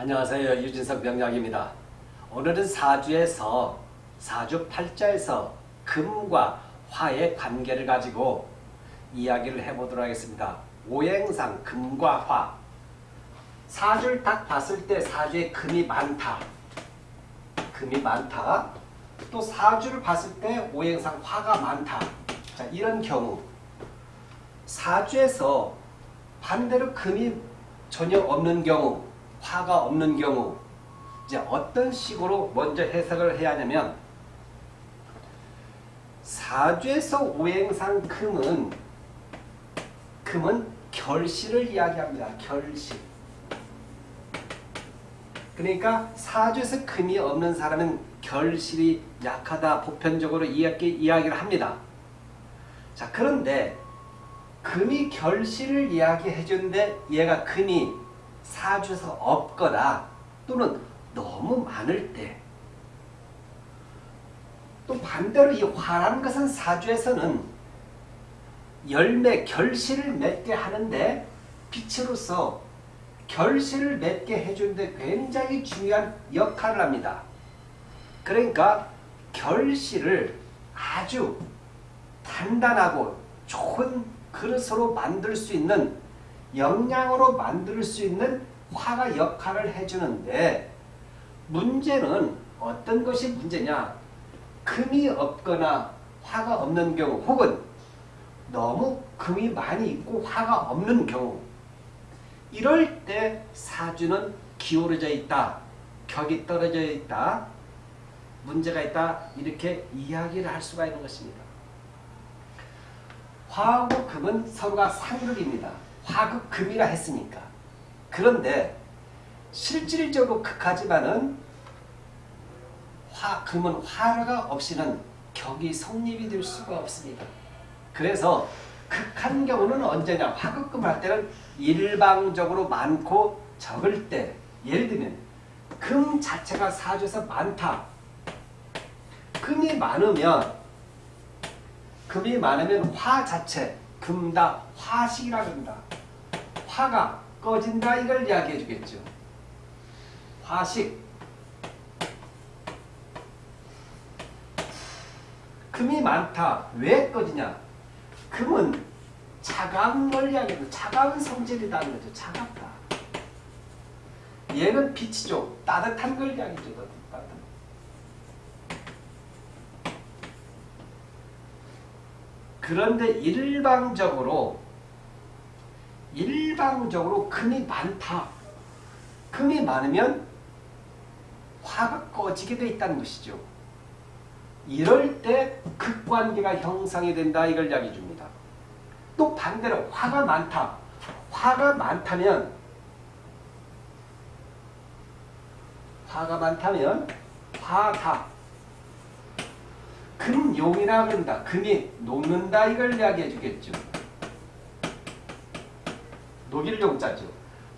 안녕하세요. 유진석 명약입니다. 오늘은 사주에서 사주 팔자에서 금과 화의 관계를 가지고 이야기를 해보도록 하겠습니다. 오행상 금과 화 사주를 딱 봤을 때 사주에 금이 많다. 금이 많다. 또 사주를 봤을 때 오행상 화가 많다. 자 이런 경우 사주에서 반대로 금이 전혀 없는 경우 화가 없는 경우 이제 어떤 식으로 먼저 해석을 해야 하냐면 사주에서 오행상 금은 금은 결실을 이야기합니다. 결실. 그러니까 사주에서 금이 없는 사람은 결실이 약하다 보편적으로 이야기, 이야기를 합니다. 자 그런데 금이 결실을 이야기해 주는데 얘가 금이 사주에서 없거나 또는 너무 많을 때 또 반대로 이 화라는 것은 사주에서는 열매 결실을 맺게 하는데 빛으로서 결실을 맺게 해주는데 굉장히 중요한 역할을 합니다. 그러니까 결실을 아주 단단하고 좋은 그릇으로 만들 수 있는 영양으로 만들 수 있는 화가 역할을 해주는데 문제는 어떤 것이 문제냐? 금이 없거나 화가 없는 경우 혹은 너무 금이 많이 있고 화가 없는 경우. 이럴 때 사주는 기울어져 있다 격이 떨어져 있다 문제가 있다 이렇게 이야기를 할 수가 있는 것입니다. 화하고 금은 서로가 상극입니다 화극 금이라 했으니까. 그런데 실질적으로 극하지만은 화, 금은 화가 없이는 격이 성립이 될 수가 없습니다. 그래서 극한 경우는 언제냐? 화극금 할 때는 일방적으로 많고 적을 때 예를 들면 금 자체가 사주에서 많다. 금이 많으면 금이 많으면 화 자체 금다 화식이라 그런다. 화가 꺼진다 이걸 이야기해 주겠죠. 화식 금이 많다. 왜 꺼지냐? 금은 차가운 걸 이야기해요. 차가운 성질이라는 거죠. 차갑다. 얘는 빛이죠. 따뜻한 걸 이야기해줘. 그런데 일방적으로 일방적으로 금이 많다. 금이 많으면 화가 꺼지게 돼 있다는 것이죠. 이럴 때 극관계가 형성이 된다 이걸 이야기해 줍니다. 또 반대로 화가 많다. 화가 많다면 화가 많다면 화다. 금용이라 그런다. 금이 녹는다 이걸 이야기해 주겠죠. 녹일 용자죠.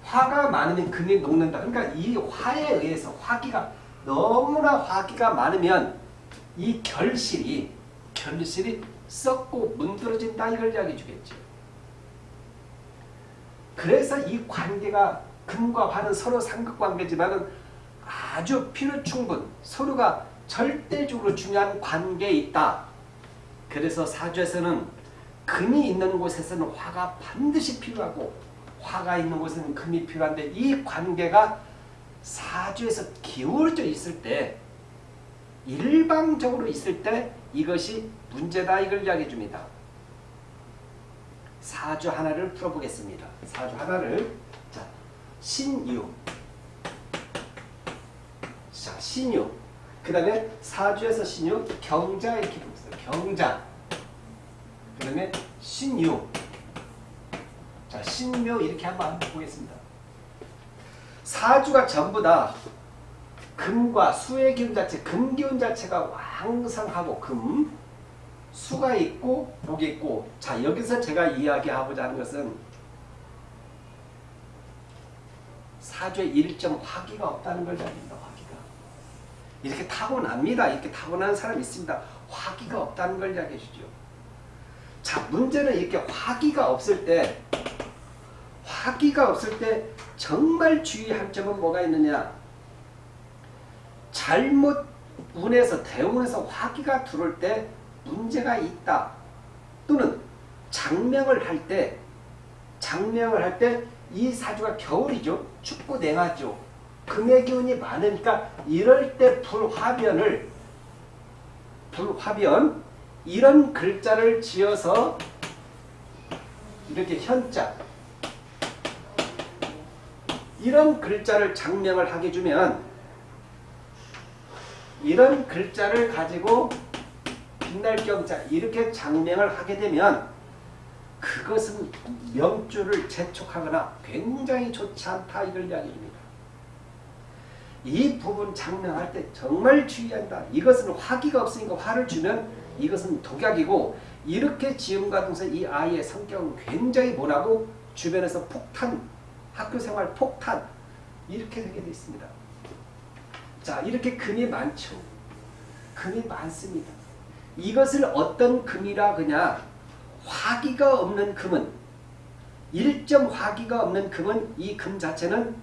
화가 많으면 금이 녹는다. 그러니까 이 화에 의해서 화기가 너무나 화기가 많으면 이 결실이 결실이 썩고 문드러진다 이걸 이야기해 주겠죠. 그래서 이 관계가 금과 화는 서로 상극관계지만 아주 필요충분 서로가 절대적으로 중요한 관계에 있다. 그래서 사주에서는 금이 있는 곳에서는 화가 반드시 필요하고 화가 있는 곳에는 금이 필요한데 이 관계가 사주에서 기울어져 있을 때 일방적으로 있을 때 이것이 문제다 이걸 이야기해 줍니다. 사주 하나를 풀어보겠습니다. 사주 하나를 자 신유 자 신유 그 다음에 사주에서 신유 경자 이렇게 보겠습니다. 경자 그 다음에 신유 자, 신묘 이렇게 한번 보겠습니다. 사주가 전부 다 금과 수의 기운 자체, 금 기운 자체가 왕성하고 금, 수가 있고 목이 있고 자 여기서 제가 이야기하고자 하는 것은 사주에 일정 화기가 없다는 걸 알립니다. 화기가. 이렇게 타고납니다. 이렇게 타고난 사람이 있습니다. 화기가 없다는 걸 이야기해 주죠. 자 문제는 이렇게 화기가 없을 때 화기가 없을 때 정말 주의할 점은 뭐가 있느냐? 잘못 운에서 대운에서 화기가 들어올 때 문제가 있다. 또는 장명을 할 때 장명을 할 때 이 사주가 겨울이죠. 춥고 냉하죠. 금의 기운이 많으니까 이럴 때 불화변을 불화변 이런 글자를 지어서 이렇게 현자 이런 글자를 장명을 하게 주면 이런 글자를 가지고 빛날 경자 이렇게 장명을 하게 되면 그것은 명주를 재촉하거나 굉장히 좋지 않다 이걸 이야기합니다. 이 부분 장명할 때 정말 주의한다. 이것은 화기가 없으니까 화를 주면 이것은 독약이고 이렇게 지음과 동생 이 아이의 성격은 굉장히 모나고 주변에서 폭탄, 학교생활 폭탄 이렇게 되게 되어 있습니다. 자 이렇게 금이 많죠. 금이 많습니다. 이것을 어떤 금이라 그냐 화기가 없는 금은 일점 화기가 없는 금은 이 금 자체는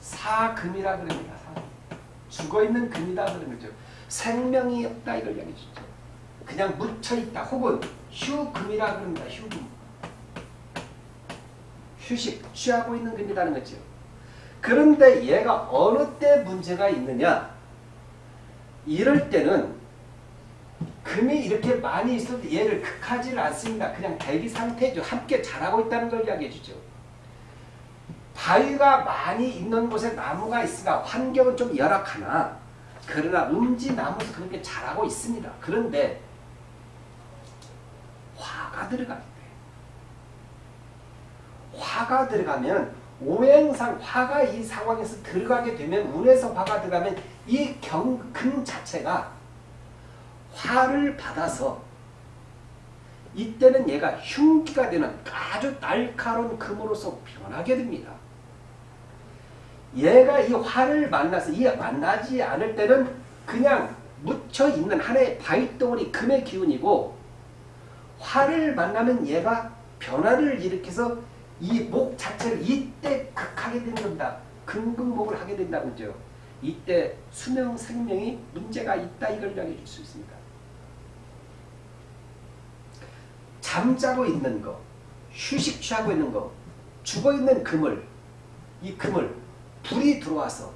사금이라 그럽니다. 죽어있는 금이다 그런 거죠. 생명이 없다 이걸 이야기해 주죠. 그냥 묻혀있다 혹은 휴금이라 그럽니다. 휴금. 휴식, 취하고 있는 금이라는 거죠. 그런데 얘가 어느 때 문제가 있느냐 이럴 때는 금이 이렇게 많이 있어도 얘를 극하지를 않습니다. 그냥 대기 상태죠. 함께 자라고 있다는 걸 이야기해 주죠. 바위가 많이 있는 곳에 나무가 있으나 환경은 좀 열악하나 그러나 음지 나무도 그렇게 자라고 있습니다. 그런데 들어갈 때 화가 들어가면 오행상 화가 이 상황에서 들어가게 되면 운에서 화가 들어가면 이 경금 자체가 화를 받아서 이때는 얘가 흉기가 되는 아주 날카로운 금으로서 변하게 됩니다. 얘가 이 화를 만나서 이 만나지 않을 때는 그냥 묻혀있는 하나의 바위덩어리 금의 기운이고 화를 만나면 얘가 변화를 일으켜서 이 목 자체를 이때 극하게 겁니다. 금극목을 하게 된다는 거죠. 이때 수명 생명이 문제가 있다 이걸 이야기해 줄 수 있습니다. 잠자고 있는 거, 휴식 취하고 있는 거, 죽어 있는 금을 이 금을 불이 들어와서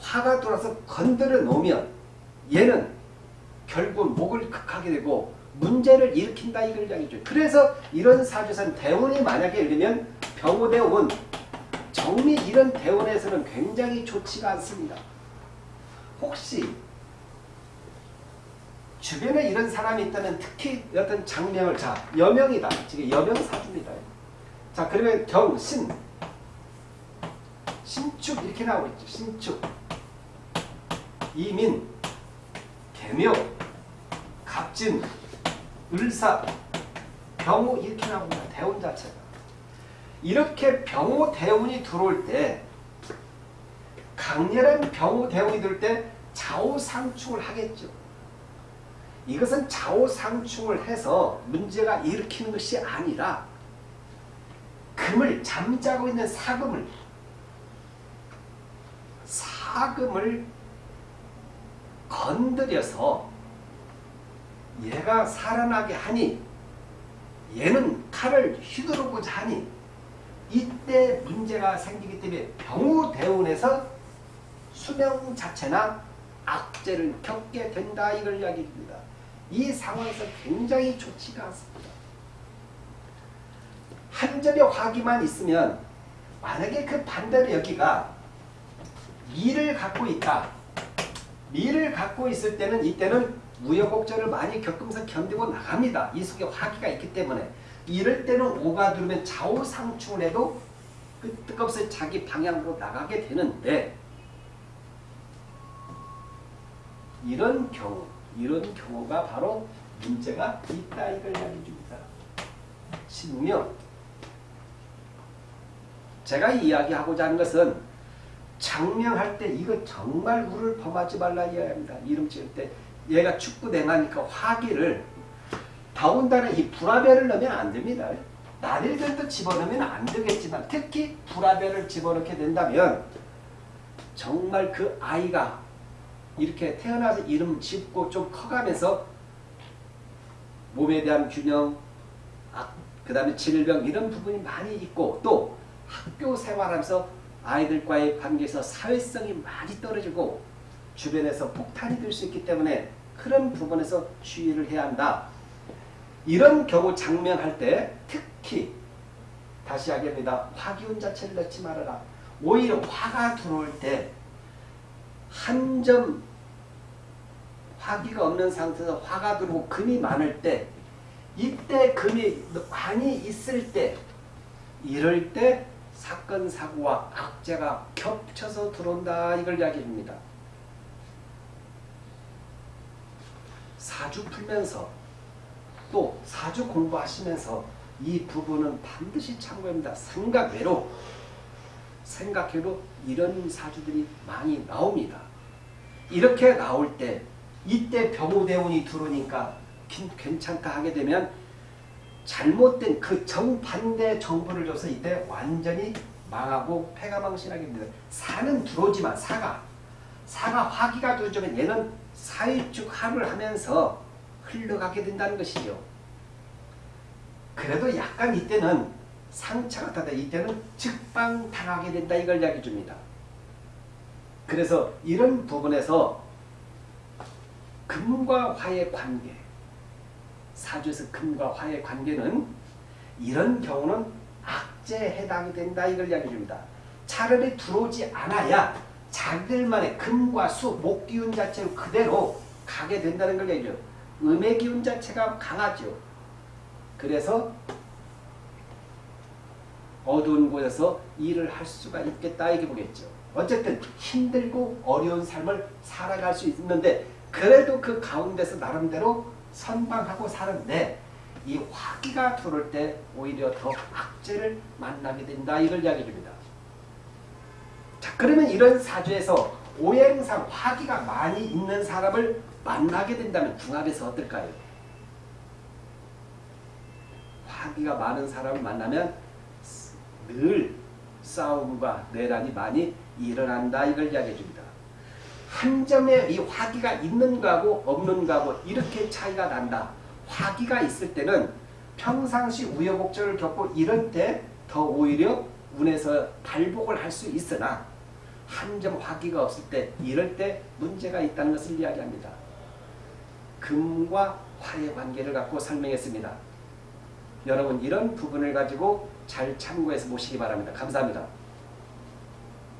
화가 들어와서 건드려 놓으면 얘는 결국 목을 극하게 되고 문제를 일으킨다 이걸 이야기죠. 그래서 이런 사주선 대운이 만약에 들면 병호대운 정미 이런 대운에서는 굉장히 좋지가 않습니다. 혹시 주변에 이런 사람이 있다면 특히 어떤 장명을 자 여명이다. 지금 여명 사주입니다. 자 그러면 경 신 신축 이렇게 나오고 있죠. 신축 이민 개묘 갑진 을사 병호 이렇게 나옵니다. 대운 자체가 이렇게 병호 대운이 들어올 때 강렬한 병호 대운이 들어올 때 좌우상충을 하겠죠. 이것은 좌우상충을 해서 문제가 일으키는 것이 아니라 금을 잠자고 있는 사금을 사금을 건드려서 얘가 살아나게 하니 얘는 칼을 휘두르고자 하니 이때 문제가 생기기 때문에 병우대운에서 수명 자체나 악재를 겪게 된다 이걸 이야기합니다. 이 상황에서 굉장히 좋지가 않습니다. 한 점의 화기만 있으면 만약에 그 반대로 여기가 미를 갖고 있다. 미를 갖고 있을 때는 이때는 우여곡절을 많이 겪으면서 견디고 나갑니다. 이 속에 화기가 있기 때문에 이럴 때는 오가 들으면 좌우상충을 해도 끄떡없이 자기 방향으로 나가게 되는데 이런 경우 이런 경우가 바로 문제가 있다 이걸 이야기해 줍니다. 신명 제가 이야기하고자 하는 것은 장명할 때 이거 정말 우를 범하지 말라 이야기합니다. 이름 지을 때 얘가 축구 냉하니까 화기를 더군다나 이 불화별을 넣으면 안 됩니다. 날일들도 집어넣으면 안 되겠지만 특히 불화별을 집어넣게 된다면 정말 그 아이가 이렇게 태어나서 이름 짓고 좀 커가면서 몸에 대한 균형, 아, 그 다음에 질병 이런 부분이 많이 있고 또 학교 생활하면서 아이들과의 관계에서 사회성이 많이 떨어지고 주변에서 폭탄이 될 수 있기 때문에 그런 부분에서 주의를 해야 한다. 이런 경우 장면할 때 특히 다시 하겠습니다. 화기운 자체를 넣지 말아라. 오히려 화가 들어올 때 한 점 화기가 없는 상태에서 화가 들어오고 금이 많을 때 이때 금이 많이 있을 때 이럴 때 사건 사고와 악재가 겹쳐서 들어온다 이걸 이야기합니다. 사주 풀면서 또 사주 공부하시면서 이 부분은 반드시 참고합니다. 생각 외로 생각해도 이런 사주들이 많이 나옵니다. 이렇게 나올 때 이때 병우대운이 들어오니까 괜찮다 하게 되면 잘못된 그 정반대 정보를 줘서 이때 완전히 망하고 패가망신하게 됩니다. 사는 들어오지만 사가 사가 화기가 들어오면 얘는 사일축 합을 하면서 흘러가게 된다는 것이죠. 그래도 약간 이때는 상처가 타다 이때는 즉방당하게 된다 이걸 이야기해 줍니다. 그래서 이런 부분에서 금과 화의 관계 사주에서 금과 화의 관계는 이런 경우는 악재에 해당이 된다 이걸 이야기해 줍니다. 차라리 들어오지 않아야 자기들만의 금과 수, 목 기운 자체로 그대로 가게 된다는 걸 얘기해요. 음의 기운 자체가 강하죠. 그래서 어두운 곳에서 일을 할 수가 있겠다 이게 보겠죠. 어쨌든 힘들고 어려운 삶을 살아갈 수 있는데 그래도 그 가운데서 나름대로 선방하고 사는데 이 화기가 들어올 때 오히려 더 악재를 만나게 된다 이걸 이야기해 줍니다. 자 그러면 이런 사주에서 오행상 화기가 많이 있는 사람을 만나게 된다면 궁합에서 어떨까요? 화기가 많은 사람을 만나면 늘 싸움과 내란이 많이 일어난다 이걸 이야기해 줍니다. 한 점에 이 화기가 있는 거하고 없는 거하고 이렇게 차이가 난다. 화기가 있을 때는 평상시 우여곡절을 겪고 이럴 때 더 오히려 운에서 발복을 할 수 있으나 한 점 화기가 없을 때 이럴 때 문제가 있다는 것을 이야기합니다. 금과 화의 관계를 갖고 설명했습니다. 여러분 이런 부분을 가지고 잘 참고해서 보시기 바랍니다. 감사합니다.